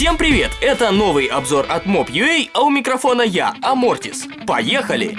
Всем привет! Это новый обзор от Mob.ua, а у микрофона я, Амортис. Поехали!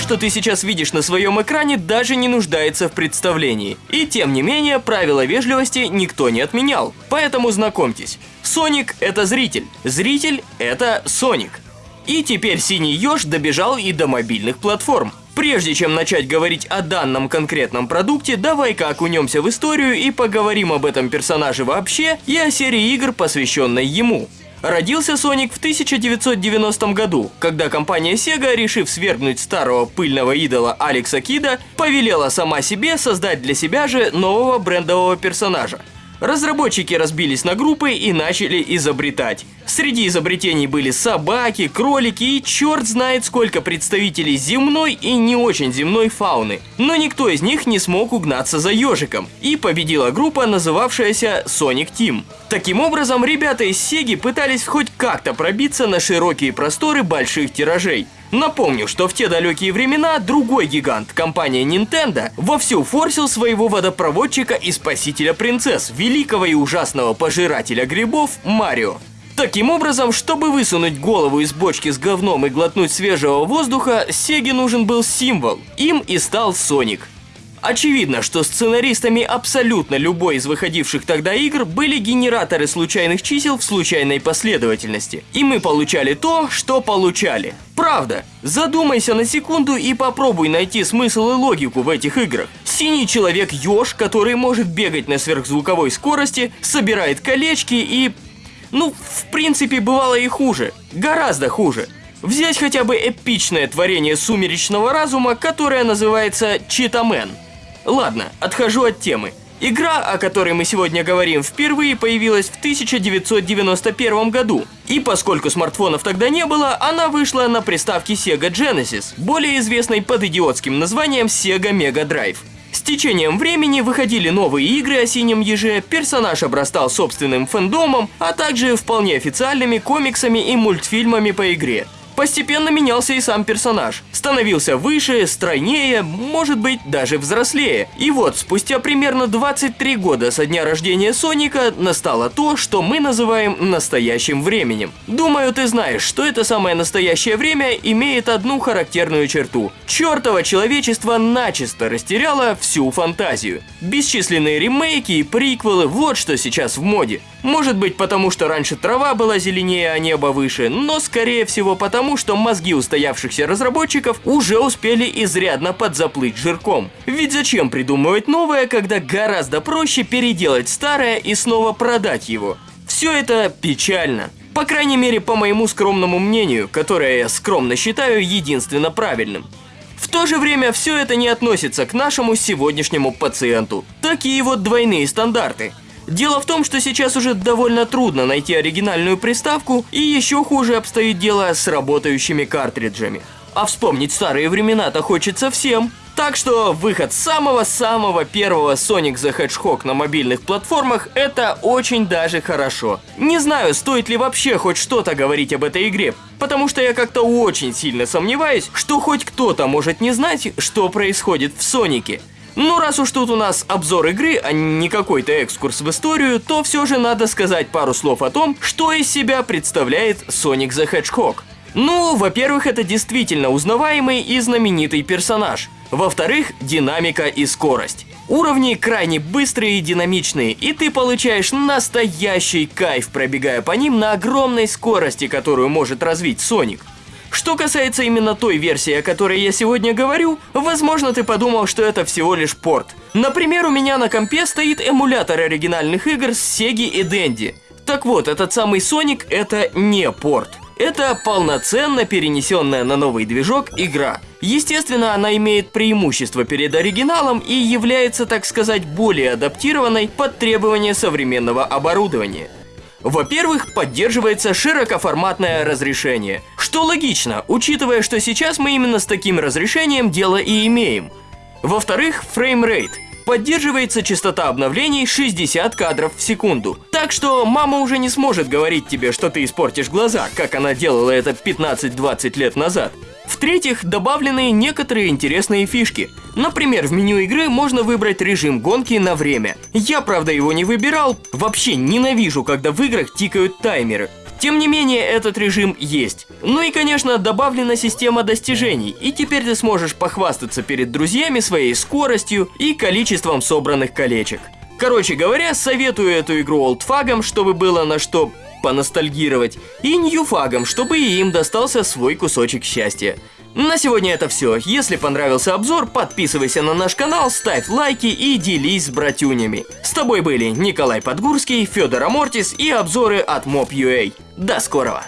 Что ты сейчас видишь на своем экране, даже не нуждается в представлении. И тем не менее, правила вежливости никто не отменял. Поэтому знакомьтесь. Соник – это зритель. Зритель – это Соник. И теперь Синий Ёж добежал и до мобильных платформ. Прежде чем начать говорить о данном конкретном продукте, давай-ка окунемся в историю и поговорим об этом персонаже вообще и о серии игр, посвященной ему. Родился Соник в 1990 году, когда компания Sega, решив свергнуть старого пыльного идола Алекса Кида, повелела сама себе создать для себя же нового брендового персонажа. Разработчики разбились на группы и начали изобретать. Среди изобретений были собаки, кролики и черт знает сколько представителей земной и не очень земной фауны. Но никто из них не смог угнаться за ежиком. И победила группа, называвшаяся Sonic Team. Таким образом, ребята из Сеги пытались хоть как-то пробиться на широкие просторы больших тиражей. Напомню, что в те далекие времена другой гигант, компания Nintendo, вовсю форсил своего водопроводчика и спасителя принцесс, великого и ужасного пожирателя грибов Марио. Таким образом, чтобы высунуть голову из бочки с говном и глотнуть свежего воздуха, Сеге нужен был символ. Им и стал Соник. Очевидно, что сценаристами абсолютно любой из выходивших тогда игр были генераторы случайных чисел в случайной последовательности. И мы получали то, что получали. Правда. Задумайся на секунду и попробуй найти смысл и логику в этих играх. Синий человек Ёж, который может бегать на сверхзвуковой скорости, собирает колечки и... Ну, в принципе, бывало и хуже. Гораздо хуже. Взять хотя бы эпичное творение сумеречного разума, которое называется Читамен. Ладно, отхожу от темы. Игра, о которой мы сегодня говорим, впервые появилась в 1991 году. И поскольку смартфонов тогда не было, она вышла на приставке Sega Genesis, более известной под идиотским названием Sega Mega Drive. С течением времени выходили новые игры о синем еже, персонаж обрастал собственным фэндомом, а также вполне официальными комиксами и мультфильмами по игре. Постепенно менялся и сам персонаж. Становился выше, стройнее, может быть, даже взрослее. И вот, спустя примерно 23 года со дня рождения Соника, настало то, что мы называем настоящим временем. Думаю, ты знаешь, что это самое настоящее время имеет одну характерную черту. Чертово человечество начисто растеряло всю фантазию. Бесчисленные ремейки и приквелы – вот что сейчас в моде. Может быть, потому что раньше трава была зеленее, а небо выше, но скорее всего потому, что мозги устоявшихся разработчиков уже успели изрядно подзаплыть жирком. Ведь зачем придумывать новое, когда гораздо проще переделать старое и снова продать его? Все это печально. По крайней мере, по моему скромному мнению, которое я скромно считаю единственно правильным. В то же время все это не относится к нашему сегодняшнему пациенту. Такие вот двойные стандарты. Дело в том, что сейчас уже довольно трудно найти оригинальную приставку, и еще хуже обстоит дело с работающими картриджами. А вспомнить старые времена-то хочется всем. Так что выход самого-самого первого Sonic the Hedgehog на мобильных платформах – это очень даже хорошо. Не знаю, стоит ли вообще хоть что-то говорить об этой игре, потому что я как-то очень сильно сомневаюсь, что хоть кто-то может не знать, что происходит в Сонике. Ну, раз уж тут у нас обзор игры, а не какой-то экскурс в историю, то все же надо сказать пару слов о том, что из себя представляет Sonic the Hedgehog. Ну, во-первых, это действительно узнаваемый и знаменитый персонаж. Во-вторых, динамика и скорость. Уровни крайне быстрые и динамичные, и ты получаешь настоящий кайф, пробегая по ним на огромной скорости, которую может развить Соник. Что касается именно той версии, о которой я сегодня говорю, возможно ты подумал, что это всего лишь порт. Например, у меня на компе стоит эмулятор оригинальных игр с Sega и Dendy. Так вот, этот самый Sonic это не порт. Это полноценно перенесенная на новый движок игра. Естественно, она имеет преимущество перед оригиналом и является, так сказать, более адаптированной под требования современного оборудования. Во-первых, поддерживается широкоформатное разрешение, что логично, учитывая, что сейчас мы именно с таким разрешением дело и имеем. Во-вторых, framerate. Поддерживается частота обновлений 60 кадров в секунду. Так что мама уже не сможет говорить тебе, что ты испортишь глаза, как она делала это 15-20 лет назад. В-третьих, добавлены некоторые интересные фишки. Например, в меню игры можно выбрать режим гонки на время. Я, правда, его не выбирал. Вообще ненавижу, когда в играх тикают таймеры. Тем не менее, этот режим есть. Ну и, конечно, добавлена система достижений, и теперь ты сможешь похвастаться перед друзьями своей скоростью и количеством собранных колечек. Короче говоря, советую эту игру олдфагам, чтобы было на что поностальгировать, и ньюфагам, чтобы и им достался свой кусочек счастья. На сегодня это все. Если понравился обзор, подписывайся на наш канал, ставь лайки и делись с братюнями. С тобой были Николай Подгурский, Федор Амортис и обзоры от Mob.ua. До скорого!